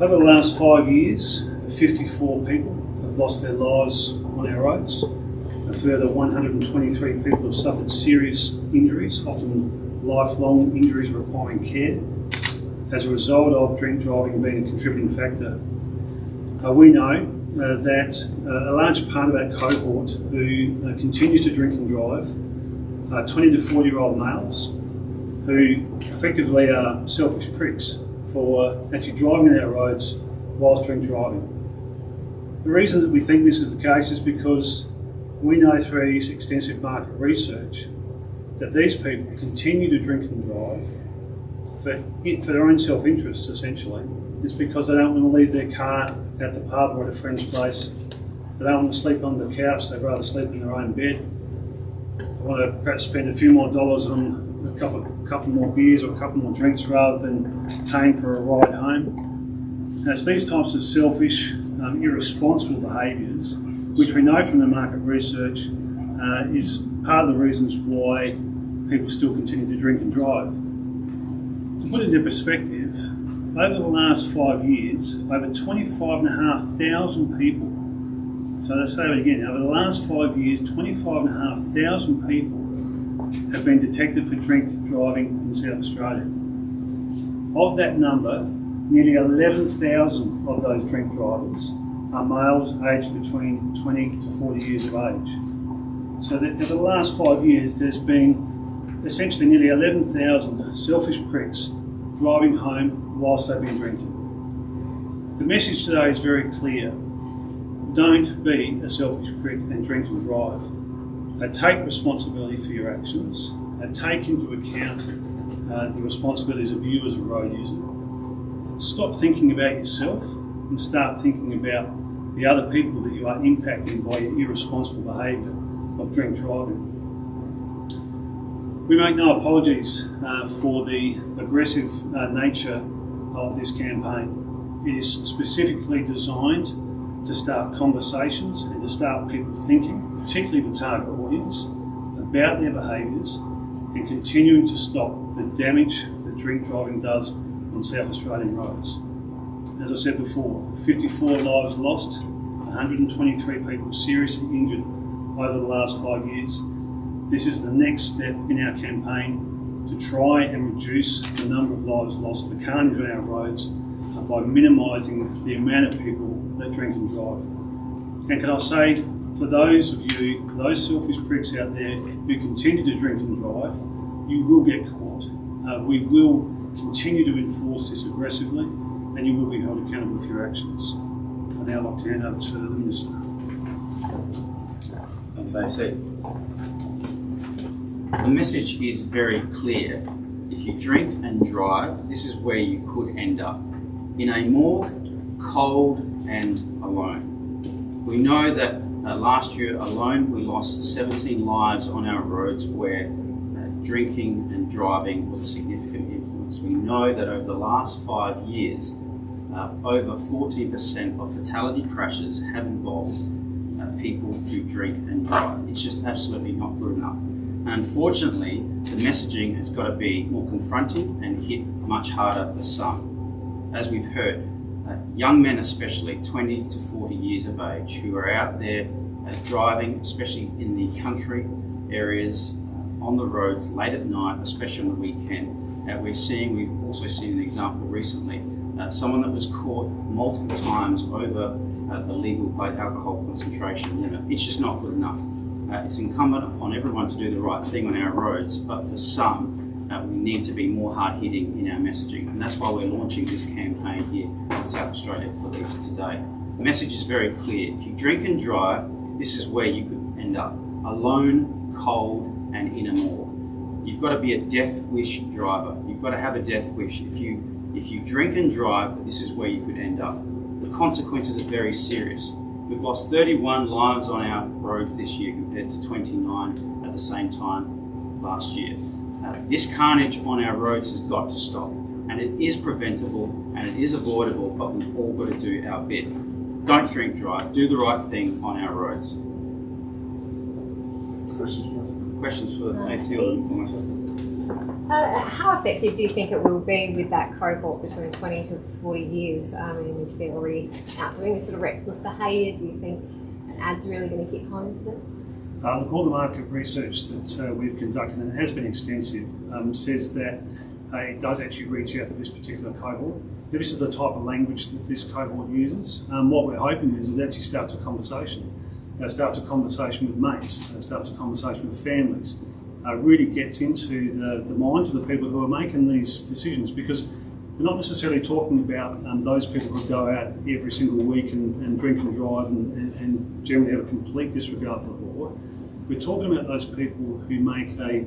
Over the last five years, 54 people have lost their lives on our roads. A further 123 people have suffered serious injuries, often lifelong injuries requiring care, as a result of drink driving being a contributing factor. Uh, we know uh, that uh, a large part of our cohort who uh, continues to drink and drive are 20 to 40 year old males who effectively are selfish pricks for actually driving our roads whilst drink driving. The reason that we think this is the case is because we know through extensive market research that these people continue to drink and drive for, for their own self-interests essentially. It's because they don't want to leave their car at the pub or at a friend's place. They don't want to sleep on the couch, they'd rather sleep in their own bed. They want to perhaps spend a few more dollars on a couple, couple more beers or a couple more drinks rather than paying for a ride home. And it's these types of selfish, um, irresponsible behaviours, which we know from the market research uh, is part of the reasons why people still continue to drink and drive. To put it into perspective, over the last five years, over 25,500 people, so let's say it again, over the last five years, 25,500 people have been detected for drink driving in South Australia. Of that number, nearly 11,000 of those drink drivers are males aged between 20 to 40 years of age. So that over the last five years, there's been essentially nearly 11,000 selfish pricks driving home whilst they've been drinking. The message today is very clear. Don't be a selfish prick and drink and drive. Uh, take responsibility for your actions. Uh, take into account uh, the responsibilities of you as a road user. Stop thinking about yourself and start thinking about the other people that you are impacting by your irresponsible behaviour of drink driving. We make no apologies uh, for the aggressive uh, nature of this campaign. It is specifically designed to start conversations and to start people thinking, particularly the target audience, about their behaviours and continuing to stop the damage that drink driving does on South Australian roads. As I said before, 54 lives lost, 123 people seriously injured over the last five years. This is the next step in our campaign to try and reduce the number of lives lost, the carnage on our roads, by minimising the amount of people that drink and drive. And can I say, for those of you, those selfish pricks out there who continue to drink and drive, you will get caught. Uh, we will continue to enforce this aggressively and you will be held accountable for your actions. I now like to hand over to the Minister. Thanks, AC. The message is very clear. If you drink and drive, this is where you could end up. In a more cold and alone. We know that uh, last year alone we lost 17 lives on our roads where uh, drinking and driving was a significant influence. We know that over the last five years uh, over 40% of fatality crashes have involved uh, people who drink and drive. It's just absolutely not good enough. Unfortunately, the messaging has got to be more confronting and hit much harder for some. As we've heard, uh, young men especially, 20 to 40 years of age, who are out there uh, driving, especially in the country areas, uh, on the roads late at night, especially on the weekend. Uh, we're seeing, we've also seen an example recently, uh, someone that was caught multiple times over uh, the legal blood alcohol concentration limit. It's just not good enough. it's incumbent upon everyone to do the right thing on our roads, but for some, uh, we need to be more hard-hitting in our messaging and that's why we're launching this campaign here in South Australia Police today. The message is very clear. If you drink and drive, this is where you could end up. Alone, cold and in a moor. You've got to be a death wish driver. You've got to have a death wish. If you, if you drink and drive, this is where you could end up. The consequences are very serious. We've lost 31 lives on our roads this year compared to 29 at the same time last year. Uh, this carnage on our roads has got to stop. And it is preventable and it is avoidable, but we've all got to do our bit. Don't drink drive, do the right thing on our roads. Questions? Questions for AC or myself? Uh, how effective do you think it will be with that cohort between 20 to 40 years? I mean, if they're already out doing this sort of reckless behaviour, do you think an ad's really going to hit home for them? Uh, look, all the market research that uh, we've conducted, and it has been extensive, um, says that uh, it does actually reach out to this particular cohort. This is the type of language that this cohort uses. Um, what we're hoping is it actually starts a conversation. It starts a conversation with mates, it starts a conversation with families, uh, really gets into the, the minds of the people who are making these decisions because we're not necessarily talking about um, those people who go out every single week and, and drink and drive and, and, and, generally have a complete disregard for the law. We're talking about those people who make a,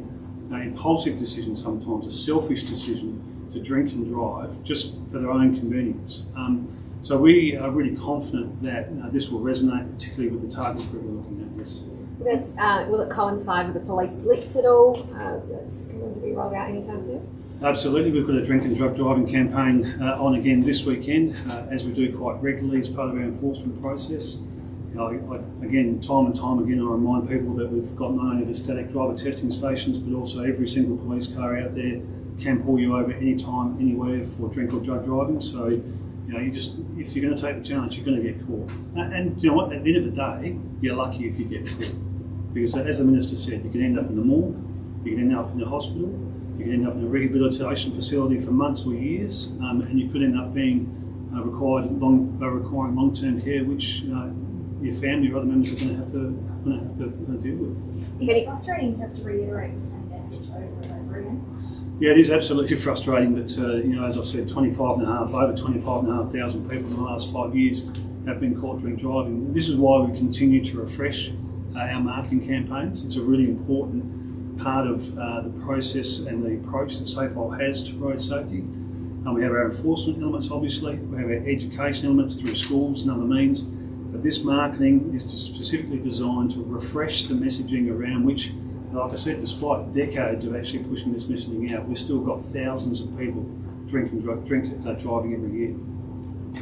a impulsive decision sometimes, a selfish decision to drink and drive just for their own convenience. Um, so we are really confident that uh, this will resonate, particularly with the target group we're looking at. Yes. This, uh, will it coincide with the police blitz at all? Uh, that's going to be rolled out anytime soon. Absolutely, we've got a drink and drug driving campaign uh, on again this weekend, uh, as we do quite regularly as part of our enforcement process. Know, I, again, time and time again, I remind people that we've got not only the static driver testing stations, but also every single police car out there can pull you over anytime, anywhere for drink or drug driving. So, you know, you just if you're going to take the chance, you're going to get caught. And you know what? At the end of the day, you're lucky if you get caught, because as the minister said, you can end up in the morgue, you can end up in the hospital, you can end up in a rehabilitation facility for months or years, um, and you could end up being uh, required long, uh, requiring long-term care, which uh, your family or other members are going to have to going to have to deal with. Is it frustrating to have to reiterate the same message over and over again? Yeah, it is absolutely frustrating that, uh, you know, as I said, 25 and a half, over 25 and a half thousand people in the last five years have been caught drink driving. This is why we continue to refresh uh, our marketing campaigns. It's a really important part of uh, the process and the approach that SAPOL has to road safety. Um, we have our enforcement elements, obviously. We have our education elements through schools and other means. But this marketing is specifically designed to refresh the messaging around which like I said, despite decades of actually pushing this messaging out, we've still got thousands of people drinking, drink, drink uh, driving every year.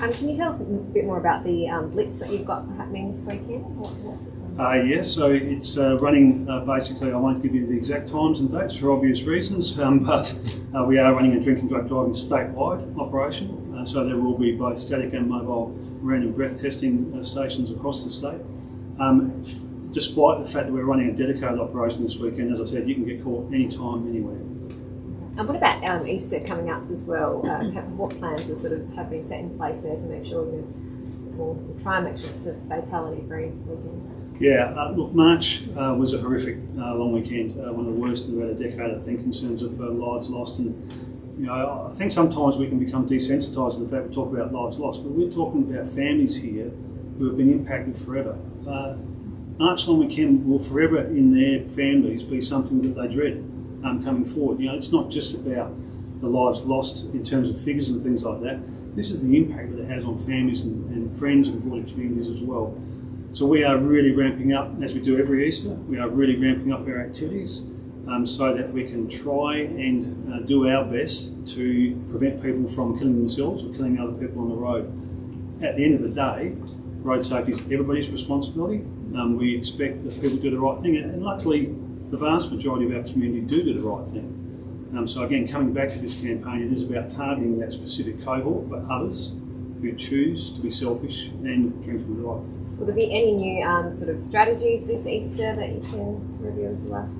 Um, can you tell us a bit more about the um, blitz that you've got happening this weekend? Uh, yes, so it's uh, running uh, basically, I won't give you the exact times and dates for obvious reasons, um, but uh, we are running a drink and drug driving statewide operation. Uh, so there will be both static and mobile random breath testing uh, stations across the state. Um, despite the fact that we're running a dedicated operation this weekend, as I said, you can get caught anytime, anywhere. And what about um, Easter coming up as well? Um, what plans are sort of have been set in place there to make sure you we'll, we'll try and make sure it's a fatality-free weekend? Yeah, uh, look, March uh, was a horrific uh, long weekend, uh, one of the worst in about a decade, I think, in terms of uh, lives lost. And you know, I think sometimes we can become desensitised to the fact we talk about lives lost, but we're talking about families here who have been impacted forever. Uh, March long weekend will forever in their families be something that they dread um, coming forward. You know, it's not just about the lives lost in terms of figures and things like that. This is the impact that it has on families and, and friends and broader communities as well. So we are really ramping up, as we do every Easter, we are really ramping up our activities um, so that we can try and uh, do our best to prevent people from killing themselves or killing other people on the road. At the end of the day, road safety is everybody's responsibility. Um, we expect that people do the right thing, and luckily, the vast majority of our community do do the right thing. Um, so again, coming back to this campaign, it is about targeting that specific cohort, but others who choose to be selfish and drink and drive. Will there be any new um, sort of strategies this Easter that you can reveal to us?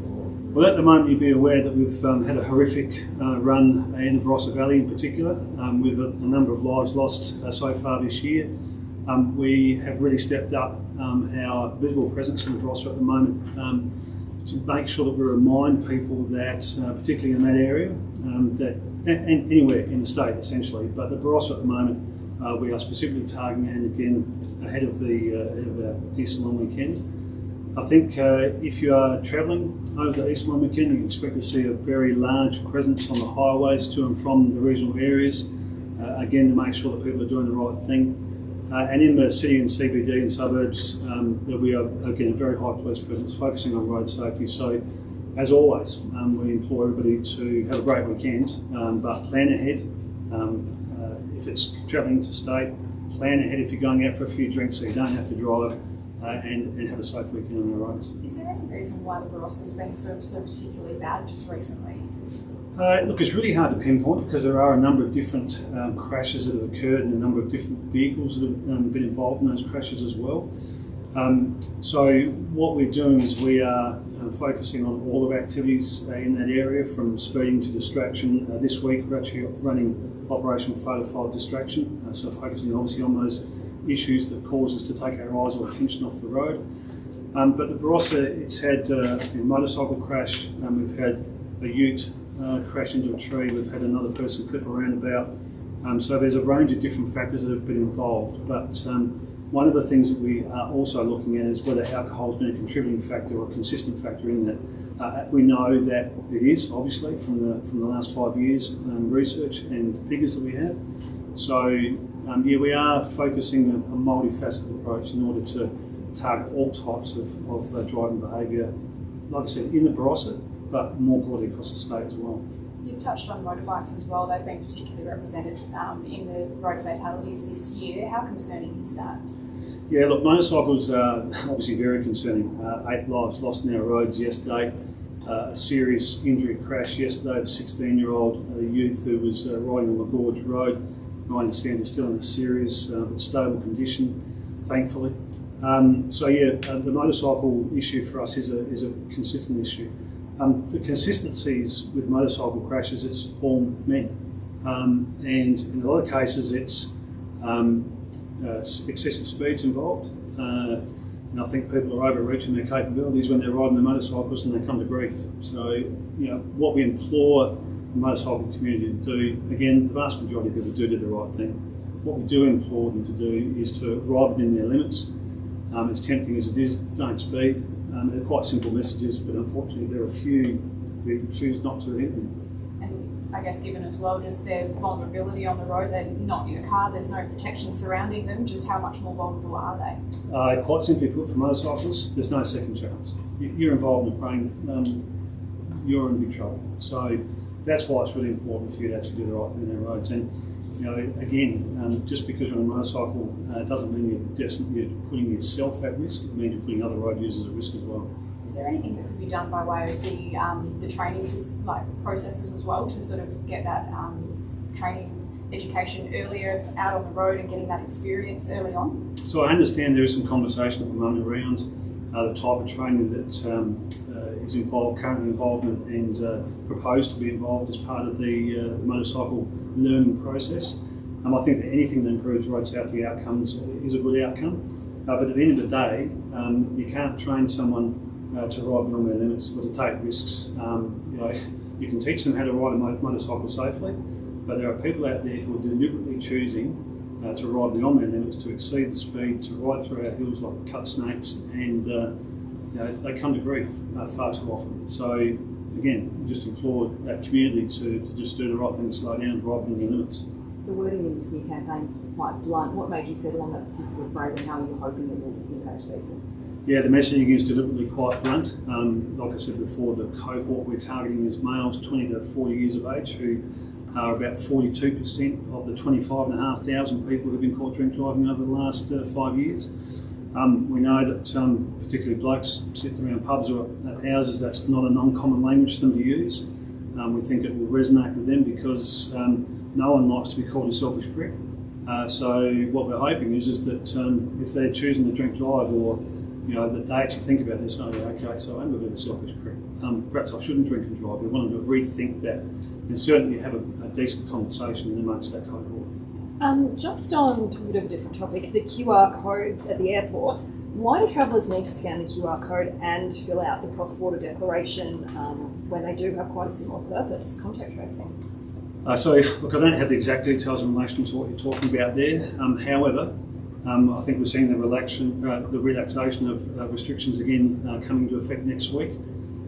Well, at the moment, you'd be aware that we've um, had a horrific uh, run in the Barossa Valley in particular, um, with a, a, number of lives lost uh, so far this year. Um, we have really stepped up um, our visible presence in the Barossa at the moment um, to make sure that we remind people that, uh, particularly in that area, um, that and anywhere in the state essentially, but the Barossa at the moment uh, we are specifically targeting, and again ahead of the uh, ahead of our Easter long weekend. I think uh, if you are travelling over the Easter long weekend, you expect to see a very large presence on the highways to and from the regional areas. Uh, again, to make sure that people are doing the right thing. Uh, and in the city and CBD and suburbs, um, we are again a very high police presence, focusing on road safety. So, as always, um, we implore everybody to have a great weekend, um, but plan ahead. Um, uh, if it's travelling to state, plan ahead if you're going out for a few drinks so you don't have to drive. Uh, and, and, have a safe weekend on the roads. Is there any reason why the Barossa has been of so particularly bad just recently? Uh, look, it's really hard to pinpoint because there are a number of different um, crashes that have occurred and a number of different vehicles that have um, been involved in those crashes as well. Um, so what we're doing is we are uh, focusing on all of our activities uh, in that area, from speeding to distraction. Uh, this week we're actually running Operation Photo File Distraction, uh, so focusing obviously on those issues that cause us to take our eyes or attention off the road. Um, but the Barossa, it's had uh, a motorcycle crash, um, we've had a ute uh, crash into a tree, we've had another person clip around about. Um, so there's a range of different factors that have been involved. But um, one of the things that we are also looking at is whether alcohol has been a contributing factor or a consistent factor in that. Uh, we know that it is, obviously, from the from the last five years um, research and figures that we have. So, um, yeah, we are focusing a, a multifaceted approach in order to target all types of, of uh, driving behaviour, like I said, in the Barossa, but more broadly across the state as well. You've touched on motorbikes as well. They've been particularly represented um, in the road fatalities this year. How concerning is that? Yeah, look, motorcycles are obviously very concerning. Uh, eight lives lost in our roads yesterday. Uh, a serious injury crash yesterday a 16 year old uh, youth who was uh, riding on the Gorge Road. I understand is still in a serious uh, but stable condition, thankfully. Um, so, yeah, uh, the motorcycle issue for us is a, is a consistent issue. Um, the consistencies with motorcycle crashes, it's all men. Um, and in a lot of cases, it's um, uh, excessive speeds involved. Uh, and I think people are overreaching their capabilities when they're riding their motorcycles and they come to grief. So, you know, what we implore the motorcycle community to do, again, the vast majority of people do do the right thing. What we do implore them to do is to ride within their limits. Um, as tempting as it is, don't speed. Um, they're quite simple messages, but unfortunately, there are a few who choose not to hit them. And I guess, given as well, just their vulnerability on the road, they're not in a car, there's no protection surrounding them, just how much more vulnerable are they? Uh, quite simply put, for motorcyclists, there's no second chance. You- You're involved in a plane, um, you're in big trouble. So that's why it's really important for you to actually do the right thing in our roads. And you know, again, um, just because you're on a motorcycle uh, doesn't mean you're, you're putting yourself at risk. It means you're putting other road users at risk as well. Is there anything that could be done by way of the um, the training like processes as well to sort of get that um, training education earlier out on the road and getting that experience early on? So I understand there is some conversation at the moment around uh, the type of training that um, is involved, currently involved and, and uh, proposed to be involved as part of the uh, motorcycle learning process. Um, I think that anything that improves road safety outcomes is a good outcome. Uh, but at the end of the day, um, you can't train someone uh, to ride beyond their limits or to take risks. Um, you know, you can teach them how to ride a motorcycle safely, but there are people out there who are deliberately choosing uh, to ride beyond their limits, to exceed the speed, to ride through our hills like cut snakes, and uh, you know, they come to grief uh, far too often. So again, just implore that community to, to just do the right thing, slow down, ride within the limits. The wording in this new campaign is quite blunt. What made you settle on that particular phrase and how are you hoping it will engage people? Yeah, the messaging is deliberately quite blunt. Um, like I said before, the cohort we're targeting is males 20 to 40 years of age who are about 42% of the 25,500 people who've been caught drink driving over the last uh, five years. Um, we know that um, particularly blokes sitting around pubs or at houses, that's not an uncommon language for them to use. Um, we think it will resonate with them because um, no one likes to be called a selfish prick. Uh, so what we're hoping is, is that um, if they're choosing to drink drive or you know, that they actually think about this, oh, okay, so I'm a bit of a selfish prick. Um, perhaps I shouldn't drink and drive. We want them to rethink that and certainly have a, a decent conversation amongst that cohort. Um, just on a bit of a different topic, the QR codes at the airport. Why do travellers need to scan the QR code and fill out the cross-border declaration um, when they do have quite a similar purpose, contact tracing? Uh, so, look, I don't have the exact details in relation to what you're talking about there. Um, however, um, I think we're seeing the, relaxation, uh, the relaxation of uh, restrictions again uh, coming into effect next week.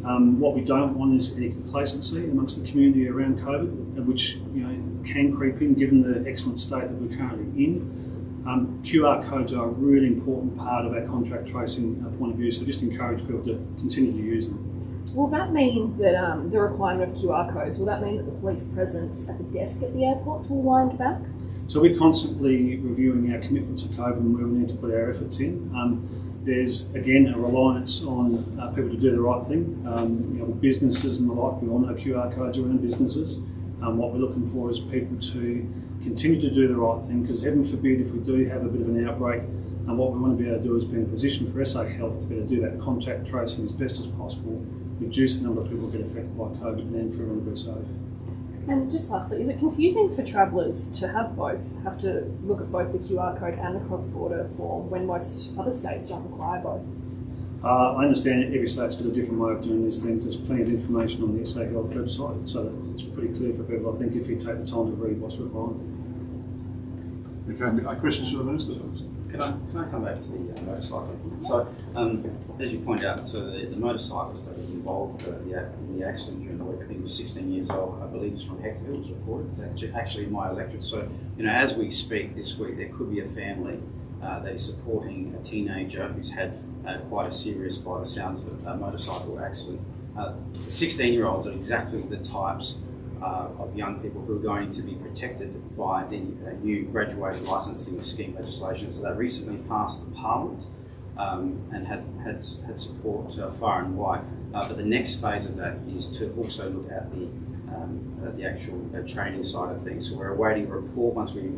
Um, what we don't want is any complacency amongst the community around COVID, which you know can creep in given the excellent state that we're currently in. Um, QR codes are a really important part of our contact tracing uh, point of view, so just encourage people to continue to use them. Will that mean that um, the requirement of QR codes, will that mean that the police presence at the desk at the airports will wind back? So we're constantly reviewing our commitment to COVID and where we need to put our efforts in. Um, there's again a reliance on uh, people to do the right thing. Um, you know, businesses and the like, we all know QR codes around businesses. Um, what we're looking for is people to continue to do the right thing because heaven forbid if we do have a bit of an outbreak, and what we want to be able to do is be in a position for SA Health to be able to do that contact tracing as best as possible, reduce the number of people who get affected by COVID, and then for everyone to be safe. And just lastly, is it confusing for travellers to have both, have to look at both the QR code and the cross-border form when most other states don't require both? Uh, I understand that every state's got a different way of doing these things. There's plenty of information on the SA Health website, so it's pretty clear for people. I think if you take the time to read what's required. Okay, questions for the minister? Can I, can I come back to the uh, motorcycle? So, um, as you point out, so the, the motorcyclist that was involved uh, the, in the accident during the week, I think he was 16 years old, I believe it's from Hectorville, was reported, actu- actually my electorate. So, you know, as we speak this week, there could be a family uh, that is supporting a teenager who's had uh, quite a serious, by the sounds of it, uh, motorcycle accident. Uh, 16 year olds are exactly the types uh, of young people who are going to be protected by the uh, new graduated licensing scheme legislation. So that recently passed the Parliament um, and had, had, had support uh, far and wide. Uh, but the next phase of that is to also look at the um, uh, the actual uh, training side of things. So we're awaiting a report. Once we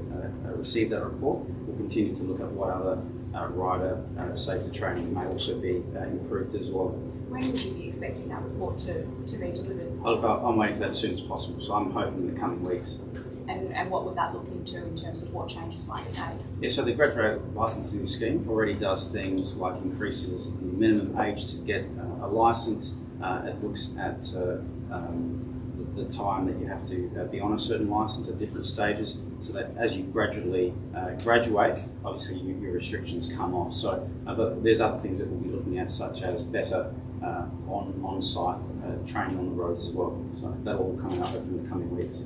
receive that report, we'll continue to look at what other rider safety training may also be improved as well. When would you be expecting that report to, to be delivered? I'll, I'm waiting for that as soon as possible. So I'm hoping in the coming weeks. And, and what would that look into in terms of what changes might be made? Yeah, so the graduate licensing scheme already does things like increases the minimum age to get uh, a license. Uh, it looks at uh, um, the, time that you have to uh, be on a certain license at different stages, so that as you gradually uh, graduate, obviously you, your restrictions come off. So, uh, but there's other things that we'll be looking at, such as better uh, on on site uh, training on the roads as well. So that will all coming up in the coming weeks.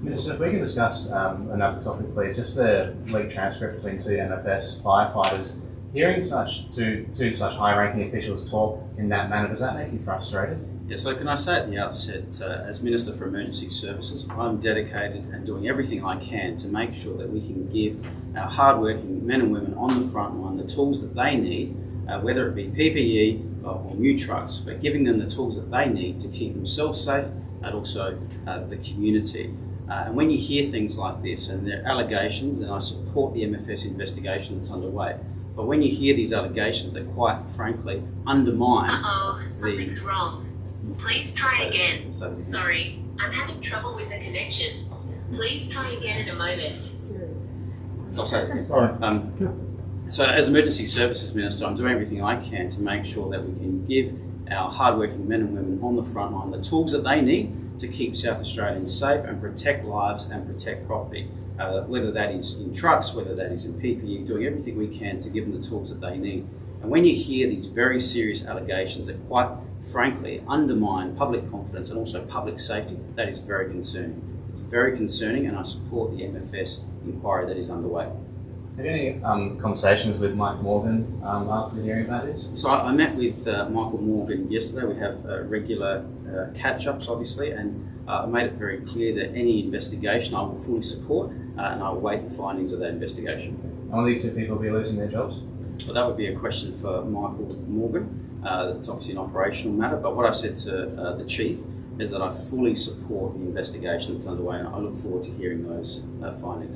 Minister, if we can discuss um, another topic, please, just the leaked transcript between two MFS firefighters. Hearing such two, two such high-ranking officials talk in that manner, does that make you frustrated? Yeah, so can I say at the outset, uh, as Minister for Emergency Services, I'm dedicated and doing everything I can to make sure that we can give our hardworking men and women on the front line the tools that they need, uh, whether it be PPE or, or new trucks, but giving them the tools that they need to keep themselves safe and also uh, the community. Uh, and when you hear things like this, and there are allegations, and I support the MFS investigation that's underway, but when you hear these allegations that quite frankly undermine Uh-oh, something's wrong. Please try So- again. so- Sorry, I'm having trouble with the connection. Please try again in a moment. I'll say it again. Sorry. Um, so, as Emergency Services Minister, I'm doing everything I can to make sure that we can give our hardworking men and women on the front line the tools that they need to keep South Australians safe and protect lives and protect property. Uh, whether that is in trucks, whether that is in PPE, doing everything we can to give them the tools that they need. And when you hear these very serious allegations that quite frankly undermine public confidence and also public safety, that is very concerning. It's very concerning, and I support the MFS inquiry that is underway. Had any um, conversations with Mike Morgan um, after hearing about this? So I, I met with uh, Michael Morgan yesterday. We have uh, regular uh, catch-ups, obviously, and uh, I made it very clear that any investigation I will fully support, uh, and I will wait the findings of that investigation. And will these two people be losing their jobs? Well, that would be a question for Michael Morgan. Uh, that's obviously an operational matter. But what I've said to uh, the chief is that I fully support the investigation that's underway, and I look forward to hearing those uh, findings.